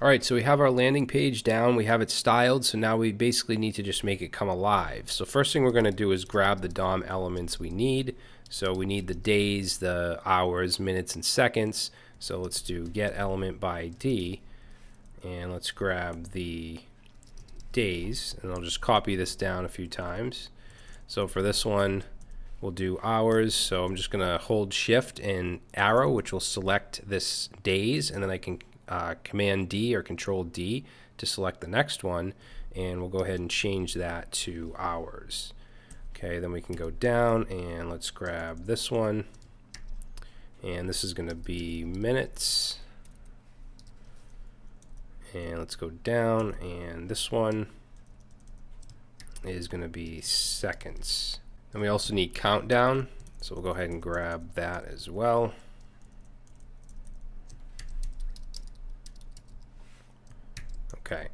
All right, so we have our landing page down. We have it styled, so now we basically need to just make it come alive. So first thing we're going to do is grab the DOM elements we need. So we need the days, the hours, minutes, and seconds. So let's do get element by ID, and let's grab the days, and I'll just copy this down a few times. So for this one, we'll do hours. So I'm just going to hold shift and arrow, which will select this days, and then I can uh, Command D or Control D to select the next one, and we'll go ahead and change that to hours. Okay, then we can go down and let's grab this one, and this is going to be minutes. And let's go down, and this one is going to be seconds. And we also need countdown, so we'll go ahead and grab that as well. Okay.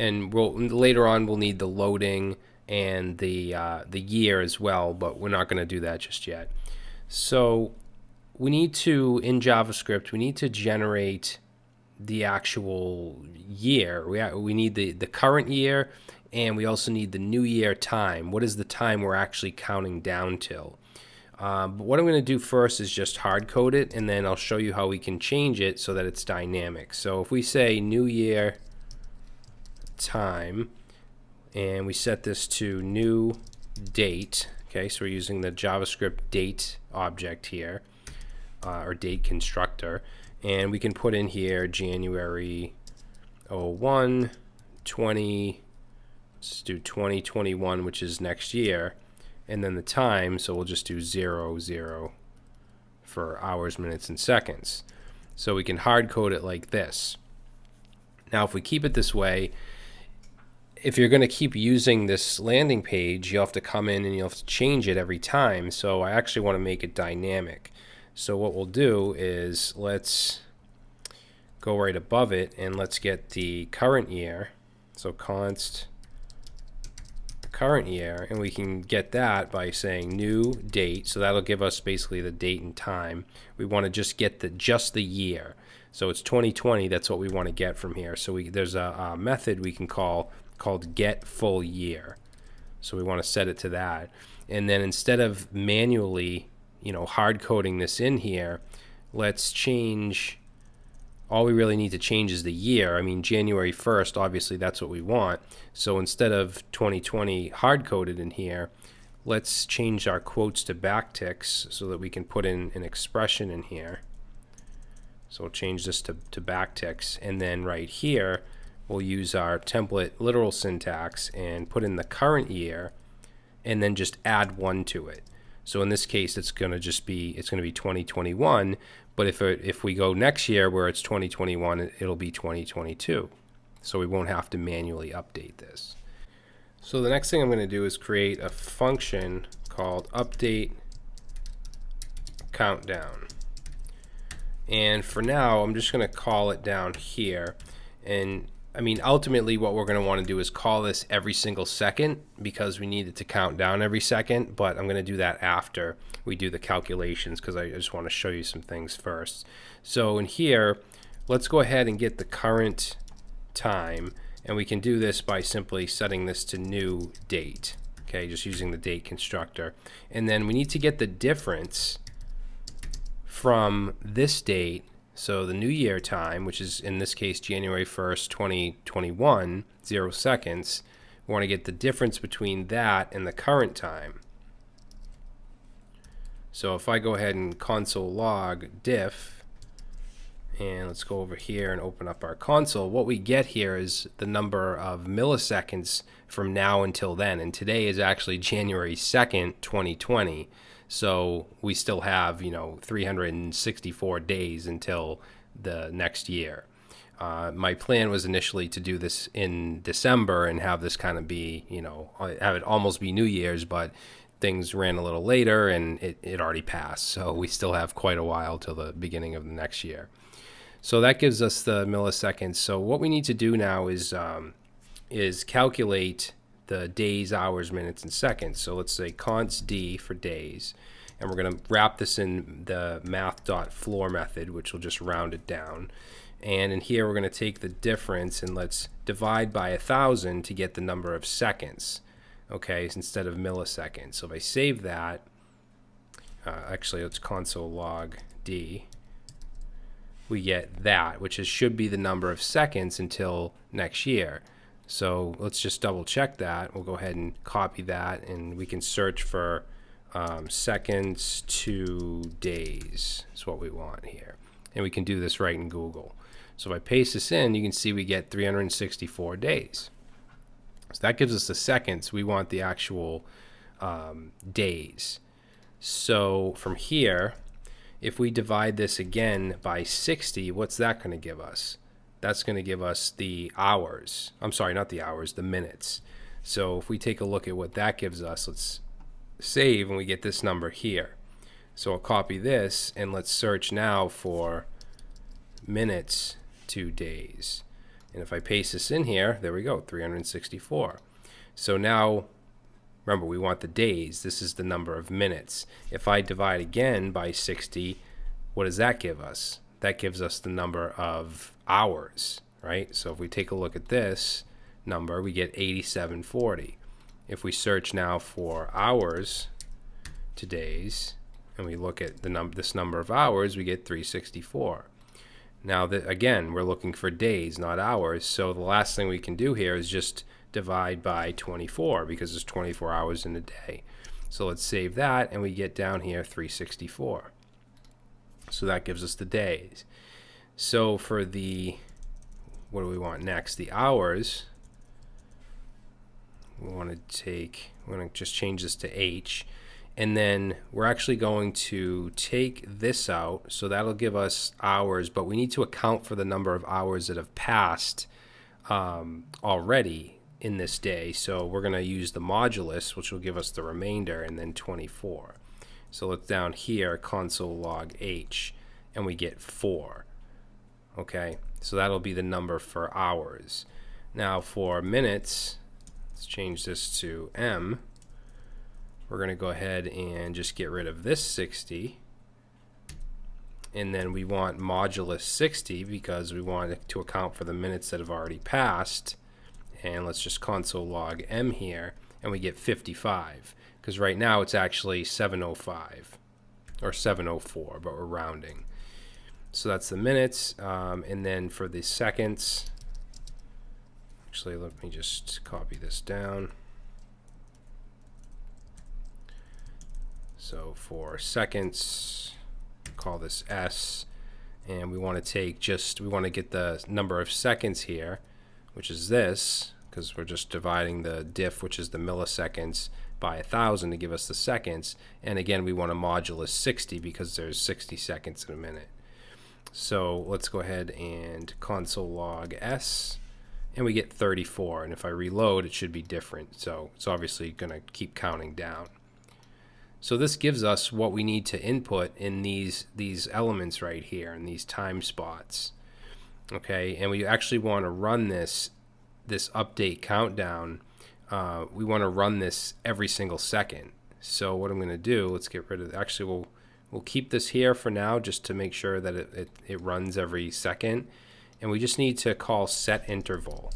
And we'll later on we'll need the loading and the uh, the year as well, but we're not going to do that just yet. So we need to in JavaScript we need to generate the actual year. We we need the the current year, and we also need the new year time. What is the time we're actually counting down till? Um, but what I'm going to do first is just hard code it, and then I'll show you how we can change it so that it's dynamic. So if we say new year time, and we set this to new date, okay, so we're using the JavaScript date object here, uh, or date constructor, and we can put in here January 01, 20, let's do 2021, which is next year, and then the time, so we'll just do 0, 0 for hours, minutes, and seconds. So we can hard code it like this. Now, if we keep it this way, if you're going to keep using this landing page, you'll have to come in and you'll have to change it every time. So I actually want to make it dynamic. So what we'll do is let's go right above it and let's get the current year. So const current year and we can get that by saying new date so that'll give us basically the date and time we want to just get the just the year so it's 2020 that's what we want to get from here so we there's a, a method we can call called get full year so we want to set it to that and then instead of manually you know hard coding this in here let's change all we really need to change is the year. I mean, January 1st, obviously that's what we want. So instead of 2020 hard coded in here, let's change our quotes to backticks so that we can put in an expression in here. So we'll change this to, to backticks. And then right here, we'll use our template literal syntax and put in the current year and then just add one to it. So in this case, it's going to just be, it's going to be 2021. But if, it, if we go next year where it's 2021, it'll be 2022. So we won't have to manually update this. So the next thing I'm going to do is create a function called update countdown. And for now, I'm just going to call it down here. And I mean, ultimately, what we're going to want to do is call this every single second because we need it to count down every second. But I'm going to do that after we do the calculations because I just want to show you some things first. So in here, let's go ahead and get the current time. And we can do this by simply setting this to new date. Okay, just using the date constructor. And then we need to get the difference from this date so the new year time, which is in this case January 1st, 2021, zero seconds, we want to get the difference between that and the current time. So if I go ahead and console log diff, and let's go over here and open up our console, what we get here is the number of milliseconds from now until then. And today is actually January 2nd, 2020. So we still have, you know, 364 days until the next year. Uh, my plan was initially to do this in December and have this kind of be, you know, have it almost be New Year's, but things ran a little later and it, it already passed. So we still have quite a while till the beginning of the next year. So that gives us the milliseconds. So what we need to do now is um, is calculate the days, hours, minutes, and seconds. So let's say const d for days. And we're going to wrap this in the math.floor method, which will just round it down. And in here, we're going to take the difference and let's divide by a thousand to get the number of seconds. Okay, instead of milliseconds. So if I save that, uh, actually, let's console log D. We get that, which is should be the number of seconds until next year. So let's just double check that. We'll go ahead and copy that, and we can search for um, seconds to days. Is what we want here, and we can do this right in Google. So if I paste this in, you can see we get 364 days. So that gives us the seconds. We want the actual um, days. So from here, if we divide this again by 60, what's that going to give us? That's going to give us the hours. I'm sorry, not the hours, the minutes. So if we take a look at what that gives us, let's save and we get this number here. So I'll copy this and let's search now for minutes to days. And if I paste this in here, there we go, 364. So now, remember, we want the days. This is the number of minutes. If I divide again by 60, what does that give us? That gives us the number of hours, right? So if we take a look at this number, we get 8740. If we search now for hours to days, and we look at the num this number of hours, we get 364. Now, that again, we're looking for days, not hours. So the last thing we can do here is just divide by 24 because there's 24 hours in a day. So let's save that and we get down here 364. So that gives us the days. So for the, what do we want next? The hours, we want to take, we're going to just change this to H. And then we're actually going to take this out so that'll give us hours but we need to account for the number of hours that have passed um, already in this day. So we're going to use the modulus which will give us the remainder and then 24 so let's down here console log h and we get 4 okay? So that'll be the number for hours. Now for minutes let's change this to m. We're going to go ahead and just get rid of this 60 and then we want modulus 60 because we want it to account for the minutes that have already passed. And let's just console log m here and we get 55 because right now it's actually 705 or 704 but we're rounding so that's the minutes um, and then for the seconds actually let me just copy this down So for seconds, call this S, and we want to take just, we want to get the number of seconds here, which is this, because we're just dividing the diff, which is the milliseconds, by a thousand to give us the seconds. And again, we want a modulus 60 because there's 60 seconds in a minute. So let's go ahead and console log S and we get 34. And if I reload, it should be different. So it's obviously going to keep counting down. So this gives us what we need to input in these these elements right here in these time spots. Okay, and we actually want to run this this update countdown. Uh, we want to run this every single second. So what I'm going to do, let's get rid of. Actually, we'll we'll keep this here for now just to make sure that it, it, it runs every second. And we just need to call set interval.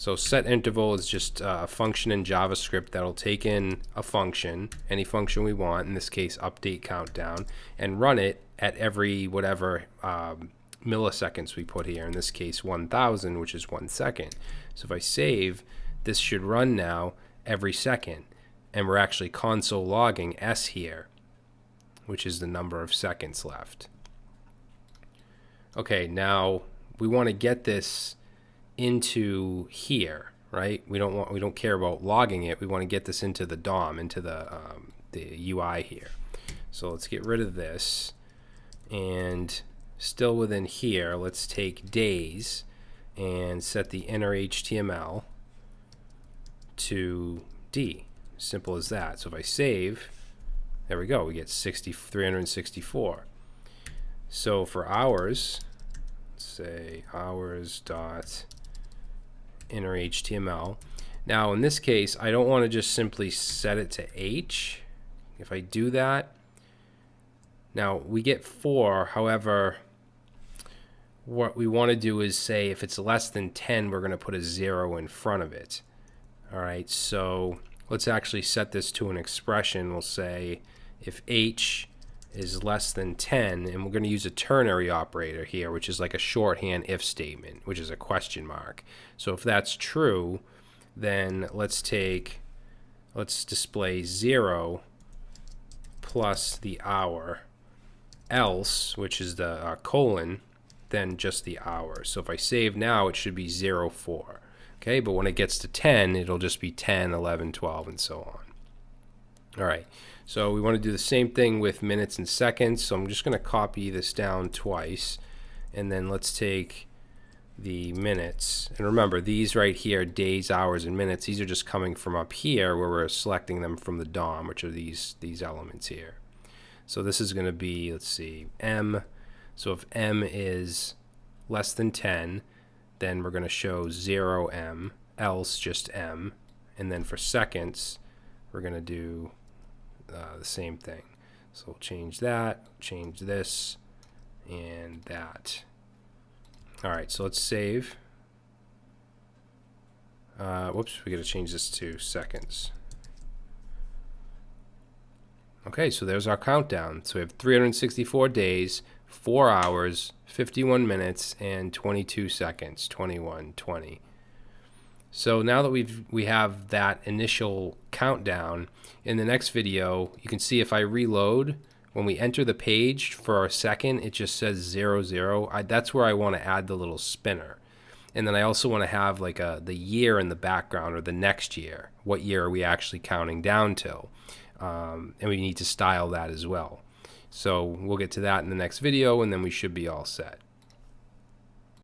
So set interval is just a function in JavaScript that'll take in a function, any function we want, in this case update countdown, and run it at every whatever um, milliseconds we put here, in this case 1000, which is one second. So if I save, this should run now every second. And we're actually console logging S here, which is the number of seconds left. Okay, now we want to get this into here, right? We don't want we don't care about logging it. We want to get this into the DOM, into the um, the UI here. So let's get rid of this, and still within here, let's take days and set the inner HTML to D. Simple as that. So if I save, there we go. We get 60, 364. So for hours, say hours dot inner HTML. Now in this case, I don't want to just simply set it to H. If I do that, now we get four, however, what we want to do is say if it's less than 10, we're going to put a zero in front of it. All right, so let's actually set this to an expression. We'll say if h is less than 10, and we're going to use a ternary operator here, which is like a shorthand if statement, which is a question mark. So if that's true, then let's take, let's display 0 plus the hour, else, which is the uh, colon, then just the hour. So if I save now, it should be 0, 4. Okay, but when it gets to 10, it'll just be 10, 11, 12, and so on. All right, so we want to do the same thing with minutes and seconds. So I'm just going to copy this down twice. And then let's take the minutes. And remember, these right here, days, hours, and minutes, these are just coming from up here where we're selecting them from the DOM, which are these, these elements here. So this is going to be, let's see, M. So if M is less than 10, then we're going to show 0M, else just M. And then for seconds, we're going to do uh, the same thing. So we'll change that, change this, and that. All right, so let's save. Uh, whoops, we got to change this to seconds. Okay, so there's our countdown. So we have 364 days, 4 hours, 51 minutes, and 22 seconds, 21, 20. So now that we've we have that initial countdown, in the next video, you can see if I reload, when we enter the page for our second, it just says zero zero. I, that's where I want to add the little spinner. And then I also want to have like a the year in the background or the next year. What year are we actually counting down to? Um, and we need to style that as well. So we'll get to that in the next video and then we should be all set.